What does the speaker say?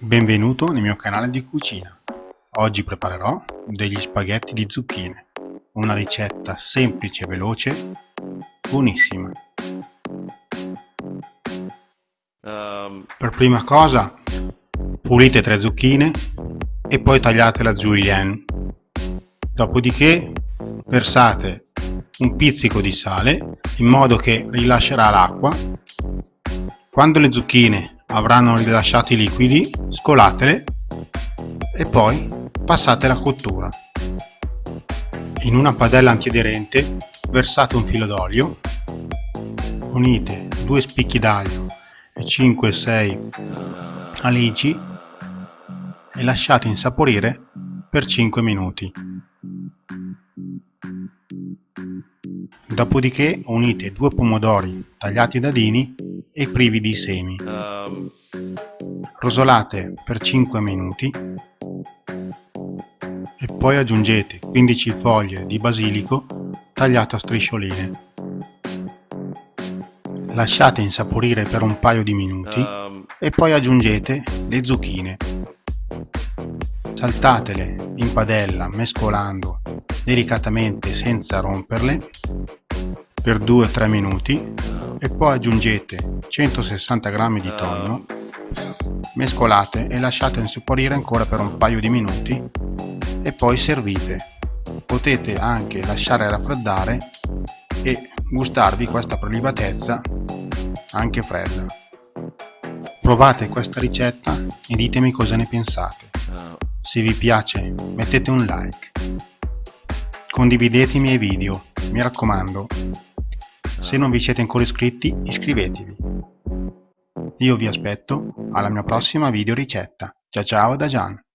Benvenuto nel mio canale di cucina. Oggi preparerò degli spaghetti di zucchine, una ricetta semplice e veloce, buonissima. Um... Per prima cosa pulite tre zucchine e poi tagliatele a julienne. Dopodiché versate un pizzico di sale in modo che rilascerà l'acqua. Quando le zucchine avranno rilasciato i liquidi, scolatele e poi passate la cottura. In una padella antiaderente versate un filo d'olio, unite due spicchi d'aglio e 5-6 alici e lasciate insaporire per 5 minuti. Dopodiché unite due pomodori tagliati a dadini e privi di semi. Rosolate per 5 minuti e poi aggiungete 15 foglie di basilico tagliato a striscioline. Lasciate insaporire per un paio di minuti e poi aggiungete le zucchine. Saltatele in padella mescolando delicatamente senza romperle per 2-3 minuti e poi aggiungete 160 g di tonno mescolate e lasciate insaporire ancora per un paio di minuti e poi servite. Potete anche lasciare raffreddare e gustarvi questa prelibatezza anche fredda. Provate questa ricetta e ditemi cosa ne pensate. Se vi piace mettete un like. Condividete i miei video mi raccomando se non vi siete ancora iscritti, iscrivetevi. Io vi aspetto alla mia prossima video ricetta. Ciao ciao da Gian.